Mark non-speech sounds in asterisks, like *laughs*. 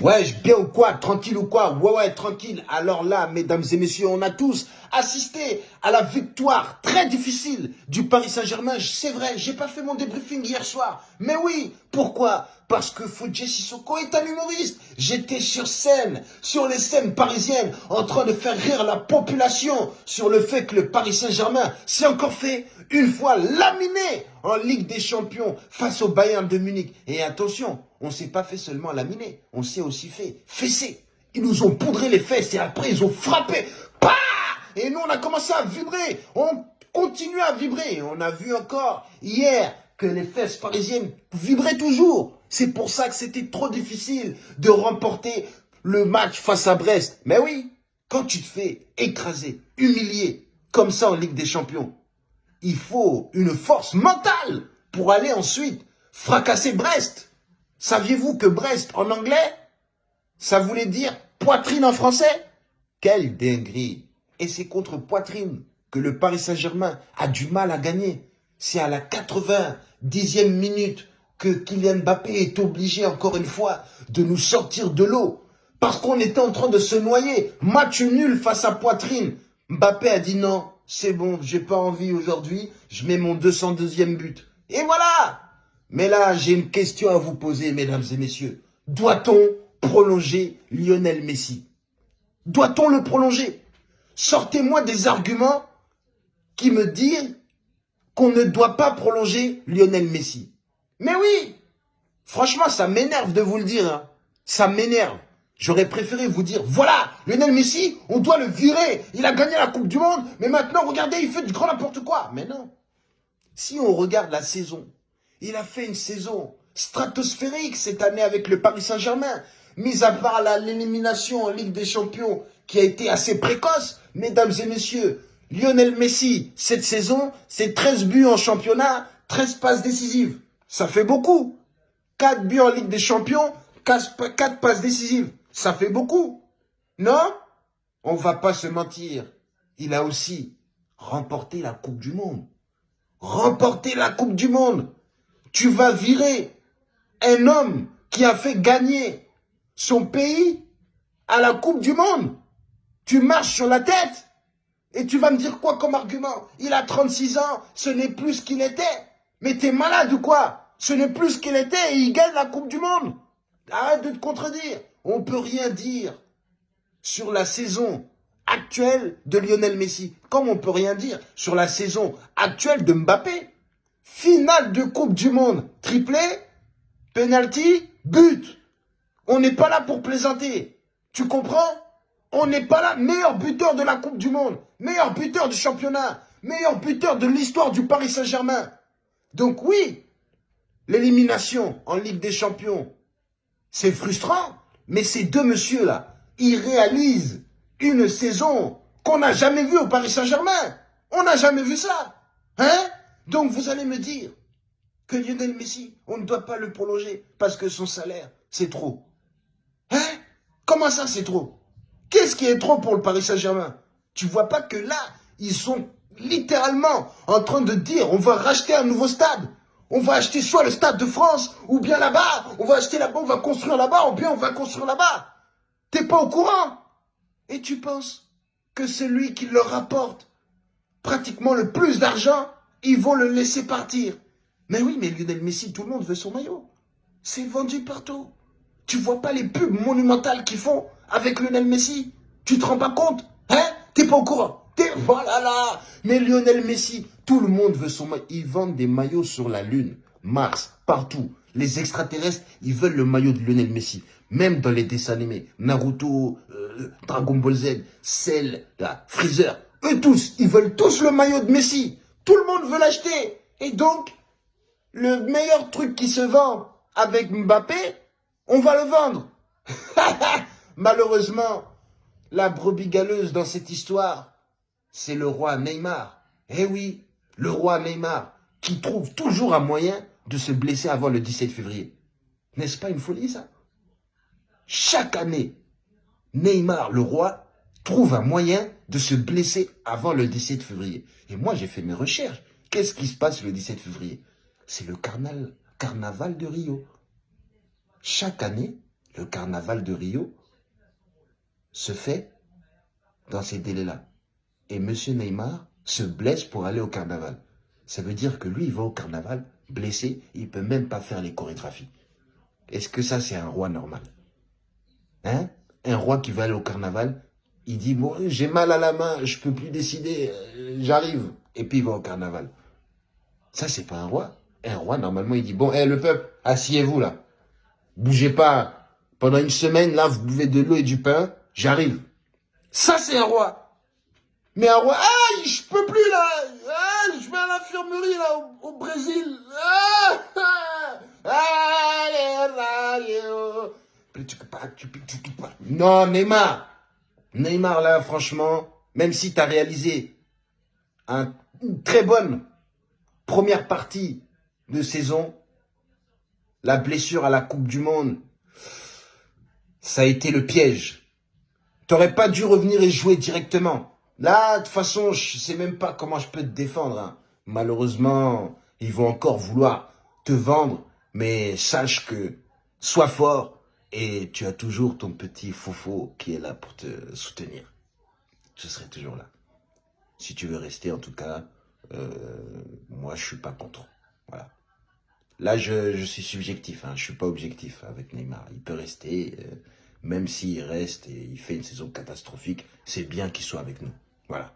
Ouais, je bien ou quoi Tranquille ou quoi? Ouais, ouais, tranquille. Alors là, mesdames et messieurs, on a tous assisté à la victoire très difficile du Paris Saint-Germain. C'est vrai, j'ai pas fait mon débriefing hier soir. Mais oui, pourquoi? Parce que Fodje Sissoko est un humoriste. J'étais sur scène, sur les scènes parisiennes, en train de faire rire la population sur le fait que le Paris Saint-Germain s'est encore fait une fois laminé en Ligue des Champions face au Bayern de Munich. Et attention, on s'est pas fait seulement laminer, on s'est aussi fait fesser. Ils nous ont poudré les fesses et après ils ont frappé. Et nous on a commencé à vibrer. On continue à vibrer. On a vu encore hier que les fesses parisiennes vibraient toujours. C'est pour ça que c'était trop difficile de remporter le match face à Brest. Mais oui, quand tu te fais écraser, humilier, comme ça en Ligue des Champions, il faut une force mentale pour aller ensuite fracasser Brest. Saviez-vous que Brest, en anglais, ça voulait dire poitrine en français? Quelle dinguerie Et c'est contre poitrine que le Paris Saint-Germain a du mal à gagner. C'est à la 90e minute que Kylian Mbappé est obligé, encore une fois, de nous sortir de l'eau. Parce qu'on était en train de se noyer. Match nul face à poitrine. Mbappé a dit non, c'est bon, j'ai pas envie aujourd'hui, je mets mon 202e but. Et voilà mais là, j'ai une question à vous poser, mesdames et messieurs. Doit-on prolonger Lionel Messi? Doit-on le prolonger? Sortez-moi des arguments qui me disent qu'on ne doit pas prolonger Lionel Messi. Mais oui Franchement, ça m'énerve de vous le dire. Hein. Ça m'énerve. J'aurais préféré vous dire, voilà, Lionel Messi, on doit le virer. Il a gagné la Coupe du Monde, mais maintenant, regardez, il fait du grand n'importe quoi. Mais non. Si on regarde la saison il a fait une saison stratosphérique cette année avec le Paris Saint-Germain. Mis à part l'élimination en Ligue des Champions qui a été assez précoce, mesdames et messieurs, Lionel Messi, cette saison, c'est 13 buts en championnat, 13 passes décisives. Ça fait beaucoup. 4 buts en Ligue des Champions, 4 passes décisives. Ça fait beaucoup. Non? On va pas se mentir. Il a aussi remporté la Coupe du Monde. Remporté la Coupe du Monde tu vas virer un homme qui a fait gagner son pays à la Coupe du Monde. Tu marches sur la tête. Et tu vas me dire quoi comme argument? Il a 36 ans, ce n'est plus ce qu'il était. Mais t'es malade ou quoi? Ce n'est plus ce qu'il était et il gagne la Coupe du Monde. Arrête de te contredire. On peut rien dire sur la saison actuelle de Lionel Messi, comme on peut rien dire sur la saison actuelle de Mbappé. Finale de Coupe du Monde, triplé, penalty, but. On n'est pas là pour plaisanter. Tu comprends? On n'est pas là. Meilleur buteur de la Coupe du Monde, meilleur buteur du championnat, meilleur buteur de l'histoire du Paris Saint-Germain. Donc oui, l'élimination en Ligue des Champions, c'est frustrant. Mais ces deux messieurs-là, ils réalisent une saison qu'on n'a jamais vue au Paris Saint-Germain. On n'a jamais vu ça. Hein? Donc vous allez me dire que Lionel Messi, on ne doit pas le prolonger parce que son salaire, c'est trop. Hein? Comment ça, c'est trop? Qu'est-ce qui est trop pour le Paris Saint-Germain? Tu vois pas que là, ils sont littéralement en train de dire on va racheter un nouveau stade. On va acheter soit le stade de France, ou bien là-bas, on va acheter là-bas, on va construire là-bas, ou bien on va construire là-bas. T'es pas au courant? Et tu penses que celui qui leur rapporte pratiquement le plus d'argent, ils vont le laisser partir. Mais oui, mais Lionel Messi, tout le monde veut son maillot. C'est vendu partout. Tu vois pas les pubs monumentales qu'ils font avec Lionel Messi Tu te rends pas compte Hein? T'es pas au courant T'es... Voilà là Mais Lionel Messi, tout le monde veut son maillot. Ils vendent des maillots sur la Lune, Mars, partout. Les extraterrestres, ils veulent le maillot de Lionel Messi. Même dans les dessins animés. Naruto, euh, Dragon Ball Z, Cell, Freezer. Eux tous, ils veulent tous le maillot de Messi. Tout le monde veut l'acheter. Et donc, le meilleur truc qui se vend avec Mbappé, on va le vendre. *laughs* Malheureusement, la brebis galeuse dans cette histoire, c'est le roi Neymar. Eh oui, le roi Neymar, qui trouve toujours un moyen de se blesser avant le 17 février. N'est-ce pas une folie, ça? Chaque année, Neymar, le roi, trouve un moyen de se blesser avant le 17 février. Et moi, j'ai fait mes recherches. Qu'est-ce qui se passe le 17 février? C'est le carnaval, carnaval de Rio. Chaque année, le carnaval de Rio se fait dans ces délais-là. Et M. Neymar se blesse pour aller au carnaval. Ça veut dire que lui, il va au carnaval blessé, il peut même pas faire les chorégraphies. Est-ce que ça, c'est un roi normal? Hein? Un roi qui va aller au carnaval, il dit, bon, j'ai mal à la main, je peux plus décider, euh, j'arrive. Et puis il va au carnaval. Ça, c'est pas un roi. Un roi, normalement, il dit, bon, hé, le peuple, asseyez-vous là. Bougez pas. Pendant une semaine, là, vous buvez de l'eau et du pain, j'arrive. Ça, c'est un roi. Mais un roi, ah, je peux plus là. Ah, je vais à l'infirmerie là, au, Brésil. Non, Neymar. Neymar, là, franchement, même si tu as réalisé un, une très bonne première partie de saison, la blessure à la Coupe du Monde, ça a été le piège. T'aurais pas dû revenir et jouer directement. Là, de toute façon, je sais même pas comment je peux te défendre. Hein. Malheureusement, ils vont encore vouloir te vendre, mais sache que sois fort et tu as toujours ton petit fofo qui est là pour te soutenir. Je serai toujours là. Si tu veux rester, en tout cas, euh, moi, je suis pas contre. Voilà. Là, je, je suis subjectif, hein, je suis pas objectif avec Neymar. Il peut rester, euh, même s'il reste et il fait une saison catastrophique, c'est bien qu'il soit avec nous. Voilà.